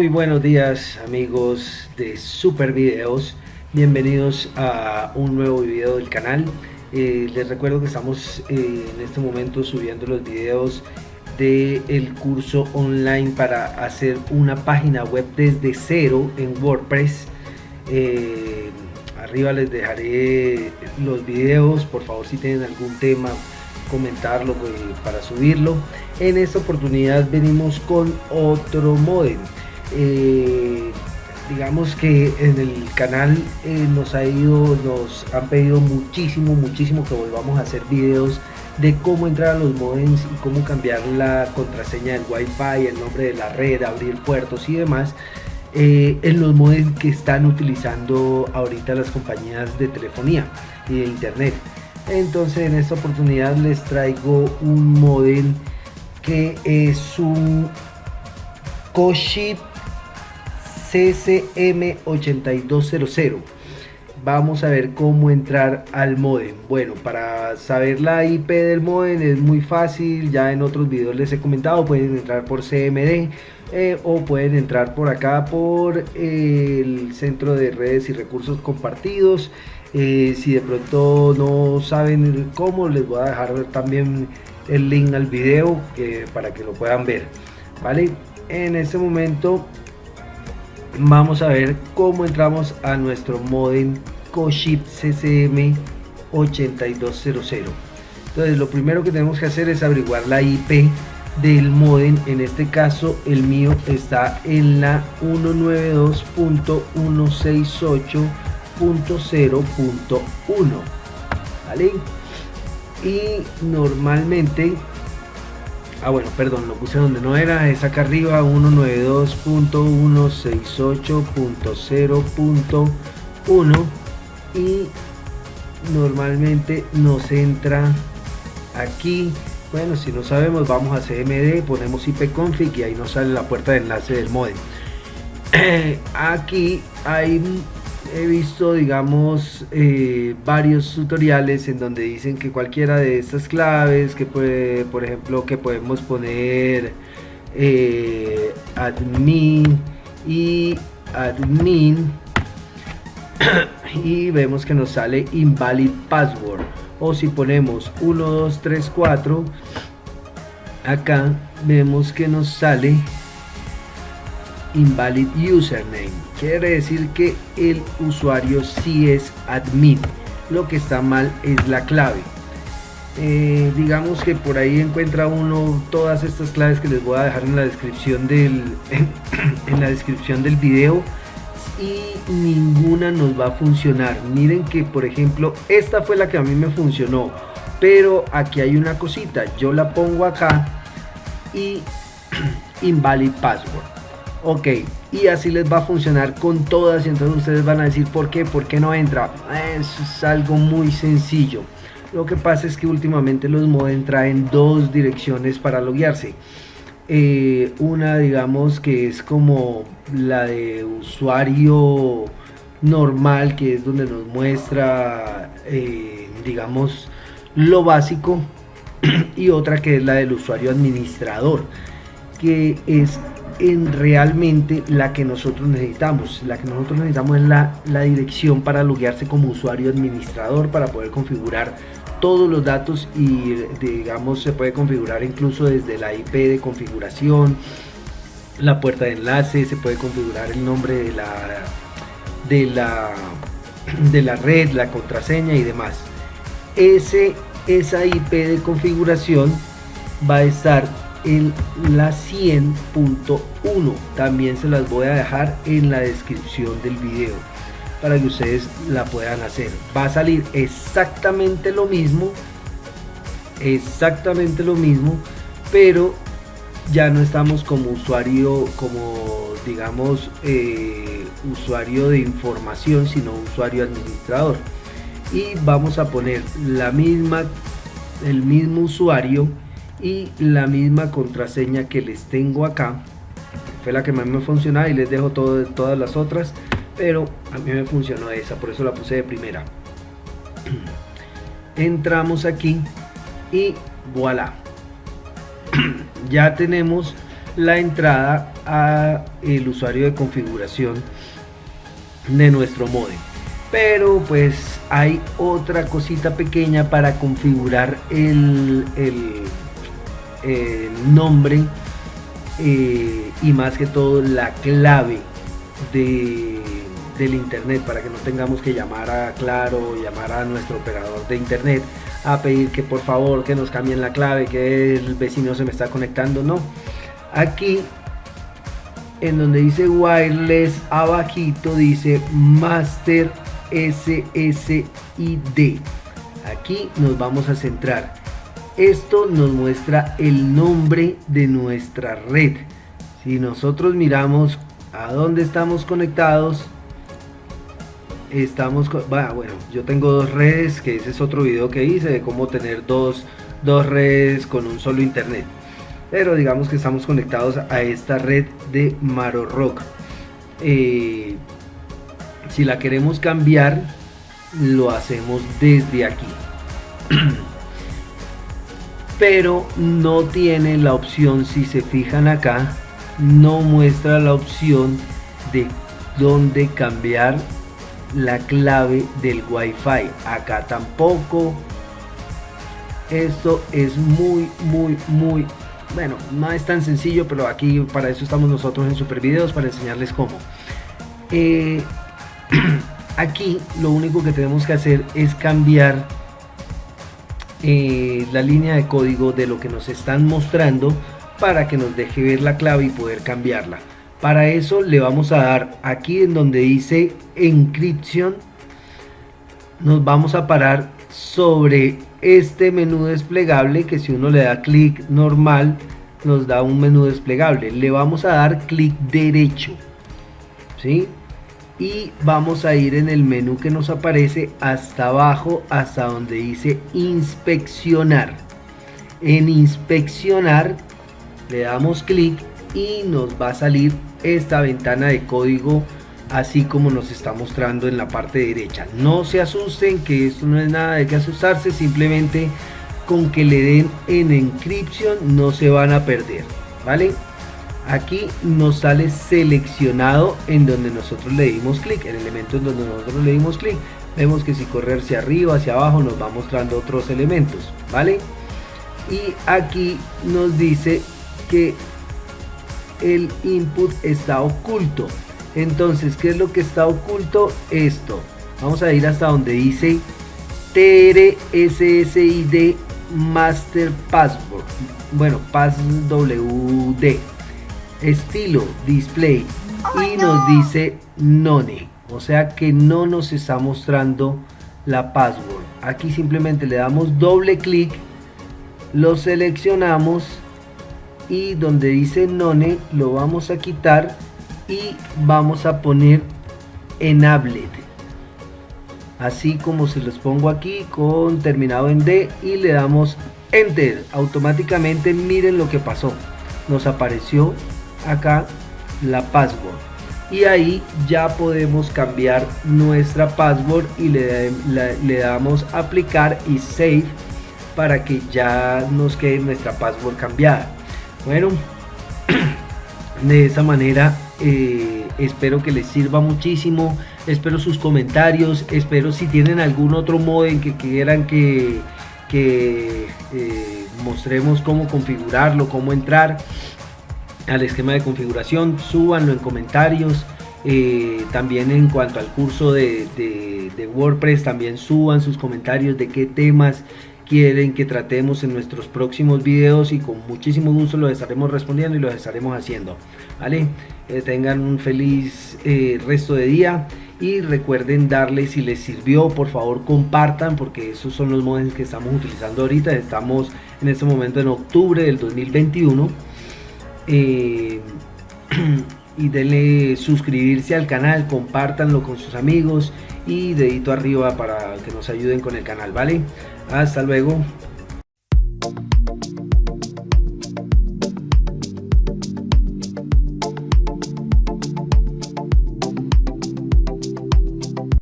Muy buenos días amigos de Super Videos, bienvenidos a un nuevo video del canal. Eh, les recuerdo que estamos eh, en este momento subiendo los videos del el curso online para hacer una página web desde cero en WordPress. Eh, arriba les dejaré los videos, por favor si tienen algún tema comentarlo para subirlo. En esta oportunidad venimos con otro modem. Eh, digamos que en el canal eh, nos ha ido, nos han pedido muchísimo, muchísimo que volvamos a hacer videos de cómo entrar a los modems y cómo cambiar la contraseña del wifi, el nombre de la red, abrir puertos y demás. Eh, en los modems que están utilizando ahorita las compañías de telefonía y de internet. Entonces en esta oportunidad les traigo un modem que es un Koship CCM8200 vamos a ver cómo entrar al modem. Bueno para saber la IP del modem es muy fácil. Ya en otros videos les he comentado pueden entrar por CMD eh, o pueden entrar por acá por el centro de redes y recursos compartidos. Eh, si de pronto no saben cómo les voy a dejar también el link al video eh, para que lo puedan ver. Vale en este momento vamos a ver cómo entramos a nuestro modem Coship CCM 8200 entonces lo primero que tenemos que hacer es averiguar la IP del modem. En este caso el mío está en la 192.168.0.1 vale y normalmente ah bueno perdón lo puse donde no era es acá arriba 192.168.0.1 y normalmente nos entra aquí. Bueno si no sabemos vamos a cmd ponemos ipconfig y ahí nos sale la puerta de enlace del modem. Aquí hay he visto digamos eh, varios tutoriales en donde dicen que cualquiera de estas claves que puede por ejemplo que podemos poner eh, admin y admin y vemos que nos sale invalid password. O si ponemos 1 2 3 4 acá vemos que nos sale invalid username. Quiere decir que el usuario sí es admin. Lo que está mal es la clave. Eh, digamos que por ahí encuentra uno todas estas claves que les voy a dejar en la descripción del en la descripción del video. Y ninguna nos va a funcionar. Miren que por ejemplo esta fue la que a mí me funcionó. Pero aquí hay una cosita. Yo la pongo acá y invalid password ok y así les va a funcionar con todas y entonces ustedes van a decir por qué por qué no entra es algo muy sencillo. Lo que pasa es que últimamente los modem traen dos direcciones para loguearse. Eh, una digamos que es como la de usuario normal que es donde nos muestra eh, digamos lo básico y otra que es la del usuario administrador que es en realmente la que nosotros necesitamos. La que nosotros necesitamos es la, la dirección para loguearse como usuario administrador para poder configurar todos los datos y digamos se puede configurar incluso desde la IP de configuración, la puerta de enlace, se puede configurar el nombre de la de la de la red, la contraseña y demás. Ese, esa IP de configuración va a estar en la 100.1 también se las voy a dejar en la descripción del video para que ustedes la puedan hacer. Va a salir exactamente lo mismo exactamente lo mismo pero ya no estamos como usuario como digamos eh, usuario de información sino usuario administrador. Y vamos a poner la misma el mismo usuario y la misma contraseña que les tengo acá fue la que más me funcionaba y les dejo todo, todas las otras pero a mí me funcionó esa por eso la puse de primera. Entramos aquí y voilà. Ya tenemos la entrada a el usuario de configuración de nuestro modem. Pero pues hay otra cosita pequeña para configurar el, el, nombre eh, y más que todo la clave de, del internet para que no tengamos que llamar a Claro llamar a nuestro operador de internet a pedir que por favor que nos cambien la clave que el vecino se me está conectando no aquí en donde dice wireless abajito dice master SSID. Aquí nos vamos a centrar. Esto nos muestra el nombre de nuestra red. Si nosotros miramos a dónde estamos conectados, estamos bueno, yo tengo dos redes, que ese es otro video que hice de cómo tener dos, dos redes con un solo internet. Pero digamos que estamos conectados a esta red de Maro Rock. Eh, si la queremos cambiar, lo hacemos desde aquí. Pero no tiene la opción, si se fijan acá, no muestra la opción de dónde cambiar la clave del wifi. Acá tampoco. Esto es muy muy muy bueno no es tan sencillo pero aquí para eso estamos nosotros en super videos para enseñarles cómo. Eh, aquí lo único que tenemos que hacer es cambiar eh, la línea de código de lo que nos están mostrando para que nos deje ver la clave y poder cambiarla para eso le vamos a dar aquí en donde dice encripción nos vamos a parar sobre este menú desplegable que si uno le da clic normal nos da un menú desplegable le vamos a dar clic derecho ¿sí? Y vamos a ir en el menú que nos aparece hasta abajo hasta donde dice inspeccionar. En inspeccionar le damos clic y nos va a salir esta ventana de código así como nos está mostrando en la parte derecha. No se asusten que esto no es nada de que asustarse simplemente con que le den en encryption no se van a perder vale aquí nos sale seleccionado en donde nosotros le dimos clic, el elemento en donde nosotros le dimos clic. Vemos que si correr hacia arriba, hacia abajo, nos va mostrando otros elementos, ¿vale? Y aquí nos dice que el input está oculto. Entonces, ¿qué es lo que está oculto? Esto. Vamos a ir hasta donde dice TRSSID Master Password. Bueno, passwd estilo display oh, y nos dice none o sea que no nos está mostrando la password. Aquí simplemente le damos doble clic lo seleccionamos y donde dice none lo vamos a quitar y vamos a poner enabled. Así como se los pongo aquí con terminado en D y le damos enter. Automáticamente miren lo que pasó. Nos apareció acá la password. Y ahí ya podemos cambiar nuestra password y le, le, damos aplicar y save para que ya nos quede nuestra password cambiada. Bueno de esa manera eh, espero que les sirva muchísimo. Espero sus comentarios. Espero si tienen algún otro en que quieran que, que eh, mostremos cómo configurarlo cómo entrar al esquema de configuración, súbanlo en comentarios. Eh, también en cuanto al curso de, WordPress, también suban sus comentarios de qué temas quieren que tratemos en nuestros próximos videos y con muchísimo gusto los estaremos respondiendo y los estaremos haciendo. ¿vale? Eh, tengan un feliz eh, resto de día y recuerden darle si les sirvió por favor compartan porque esos son los modelos que estamos utilizando ahorita estamos en este momento en octubre del 2021 eh, y denle suscribirse al canal, compártanlo con sus amigos y dedito arriba para que nos ayuden con el canal, ¿vale? Hasta luego.